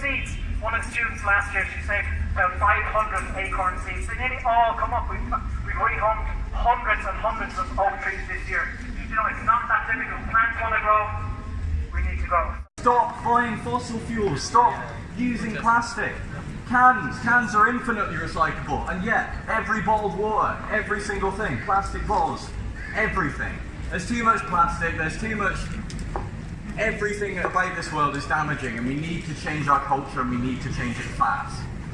seeds. One of the students last year, she saved about 500 acorn seeds. They nearly all come up. We've, we've rehomed hundreds and hundreds of oak trees this year. You know, it's not that difficult. Plants want to grow, we need to grow. Stop buying fossil fuels. Stop using plastic. Cans. Cans are infinitely recyclable. And yet, every bottled water, every single thing, plastic bottles, everything. There's too much plastic, there's too much... Everything about this world is damaging and we need to change our culture and we need to change it fast.